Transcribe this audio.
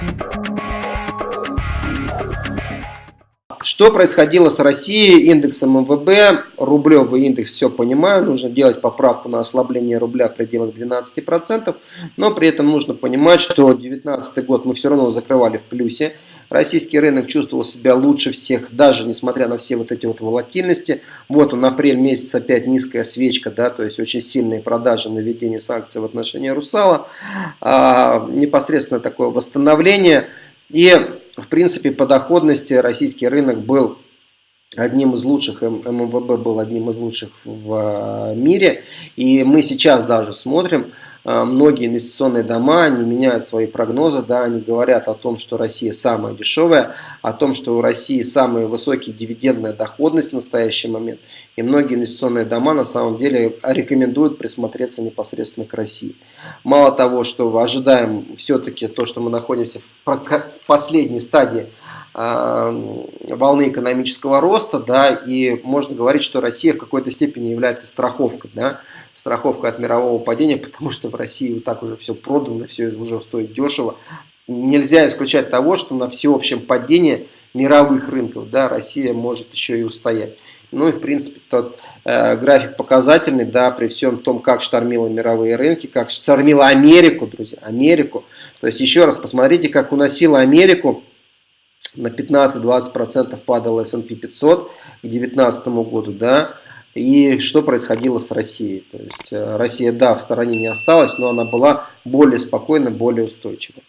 Thank you. Что происходило с Россией, индексом МВБ, рублевый индекс, все понимаю, нужно делать поправку на ослабление рубля в пределах 12%, но при этом нужно понимать, что 2019 год мы все равно закрывали в плюсе, российский рынок чувствовал себя лучше всех, даже несмотря на все вот эти вот волатильности, вот он, апрель месяц опять низкая свечка, да, то есть очень сильные продажи на введение санкций в отношении Русала, а, непосредственно такое восстановление, и в принципе, по доходности российский рынок был одним из лучших, ММВБ был одним из лучших в а, мире. И мы сейчас даже смотрим, а, многие инвестиционные дома, они меняют свои прогнозы, да, они говорят о том, что Россия самая дешевая, о том, что у России самая высокие дивидендная доходность в настоящий момент. И многие инвестиционные дома на самом деле рекомендуют присмотреться непосредственно к России. Мало того, что ожидаем все-таки то, что мы находимся в последней стадии волны экономического роста, да, и можно говорить, что Россия в какой-то степени является страховкой, да, страховкой от мирового падения, потому что в России вот так уже все продано, все уже стоит дешево. Нельзя исключать того, что на всеобщем падении мировых рынков, да, Россия может еще и устоять. Ну и в принципе тот э, график показательный, да, при всем том, как штормило мировые рынки, как штормило Америку, друзья, Америку. То есть еще раз посмотрите, как уносило Америку на 15-20% падал S&P 500 к 2019 году, да, и что происходило с Россией. То есть э, Россия, да, в стороне не осталась, но она была более спокойна, более устойчива.